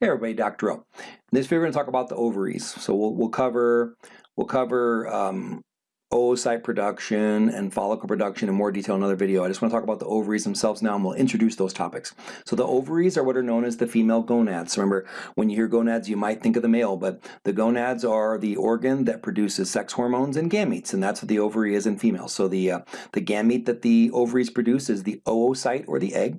Hey everybody, Dr. O. In this video, we're going to talk about the ovaries. So we'll, we'll cover we'll cover um, oocyte production and follicle production in more detail in another video. I just want to talk about the ovaries themselves now and we'll introduce those topics. So the ovaries are what are known as the female gonads. Remember, when you hear gonads, you might think of the male, but the gonads are the organ that produces sex hormones and gametes, and that's what the ovary is in females. So the, uh, the gamete that the ovaries produce is the oocyte or the egg,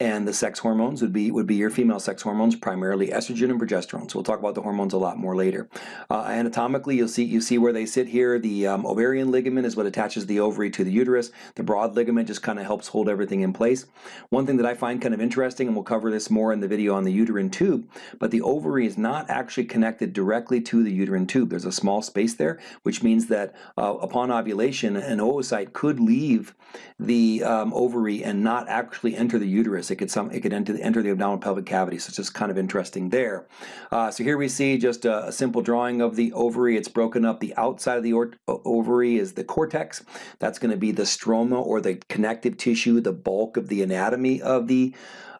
and the sex hormones would be would be your female sex hormones, primarily estrogen and progesterone. So we'll talk about the hormones a lot more later. Uh, anatomically, you'll see you see where they sit here. The um, ovarian ligament is what attaches the ovary to the uterus. The broad ligament just kind of helps hold everything in place. One thing that I find kind of interesting, and we'll cover this more in the video on the uterine tube, but the ovary is not actually connected directly to the uterine tube. There's a small space there, which means that uh, upon ovulation, an oocyte could leave the um, ovary and not actually enter the uterus it could some it could enter the, enter the abdominal pelvic cavity. So it's just kind of interesting there. Uh, so here we see just a, a, simple drawing of the ovary. It's broken up. The outside of the ovary is the cortex. That's going to be the stroma or the connective tissue, the bulk of the anatomy of the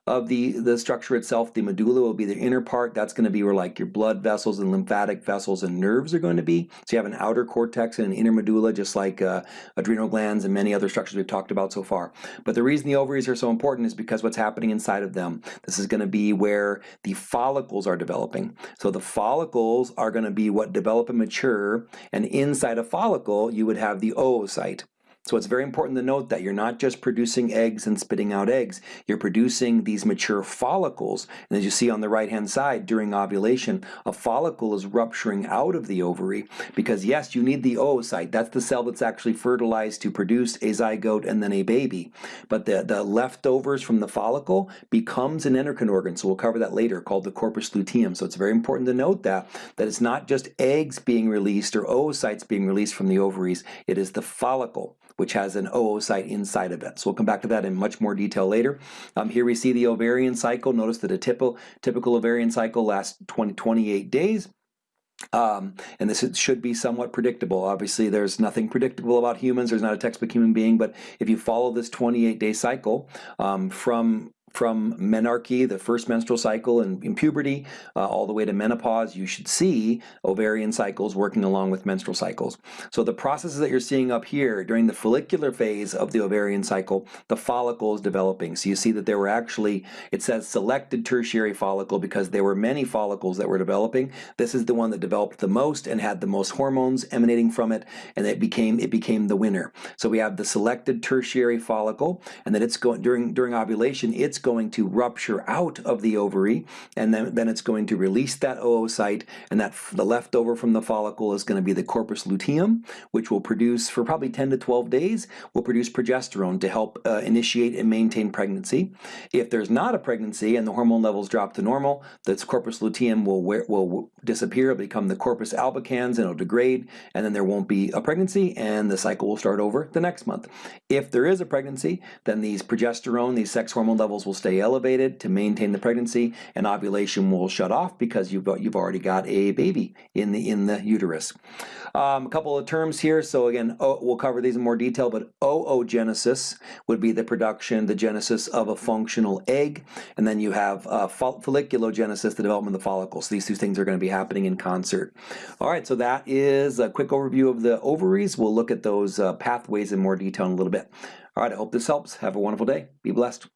of the, the structure itself. The medulla will be the inner part. That's going to be where like your blood vessels and lymphatic vessels and nerves are going to be. So you have an outer cortex and an inner medulla, just like uh, adrenal glands and many other structures we've talked about so far. But the reason the ovaries are so important is because what's happening inside of them. This is going to be where the follicles are developing. So the follicles are going to be what develop and mature, and inside a follicle you would have the oocyte. So it's very important to note that you're not just producing eggs and spitting out eggs, you're producing these mature follicles. And as you see on the right hand side, during ovulation, a follicle is rupturing out of the ovary because yes, you need the oocyte. That's the cell that's actually fertilized to produce a zygote and then a baby. But the, the leftovers from the follicle becomes an endocrine organ. So we'll cover that later called the corpus luteum. So it's very important to note that, that it's not just eggs being released or oocytes being released from the ovaries, it is the follicle which has an oocyte inside of it. So we'll come back to that in much more detail later. Um, here we see the ovarian cycle. Notice that a typical, typical ovarian cycle lasts 20, 28 days. Um, and this should be somewhat predictable. Obviously, there's nothing predictable about humans. There's not a textbook human being, but if you follow this 28-day cycle um, from from menarche, the first menstrual cycle in, in puberty, uh, all the way to menopause, you should see ovarian cycles working along with menstrual cycles. So the processes that you're seeing up here during the follicular phase of the ovarian cycle, the follicle is developing. So you see that there were actually, it says selected tertiary follicle because there were many follicles that were developing. This is the one that developed the most and had the most hormones emanating from it, and it became it became the winner. So we have the selected tertiary follicle, and that it's going during during ovulation, it's going to rupture out of the ovary and then, then it's going to release that oocyte and that the leftover from the follicle is going to be the corpus luteum which will produce for probably 10 to 12 days will produce progesterone to help uh, initiate and maintain pregnancy. If there's not a pregnancy and the hormone levels drop to normal, this corpus luteum will, wear, will disappear, it'll become the corpus albicans and it'll degrade and then there won't be a pregnancy and the cycle will start over the next month. If there is a pregnancy, then these progesterone, these sex hormone levels will will stay elevated to maintain the pregnancy and ovulation will shut off because you've, you've already got a baby in the, in the uterus. Um, a couple of terms here, so again, o, we'll cover these in more detail, but oogenesis would be the production, the genesis of a functional egg, and then you have uh, folliculogenesis, the development of the follicles. These two things are going to be happening in concert. All right, so that is a quick overview of the ovaries. We'll look at those uh, pathways in more detail in a little bit. All right, I hope this helps. Have a wonderful day. Be blessed.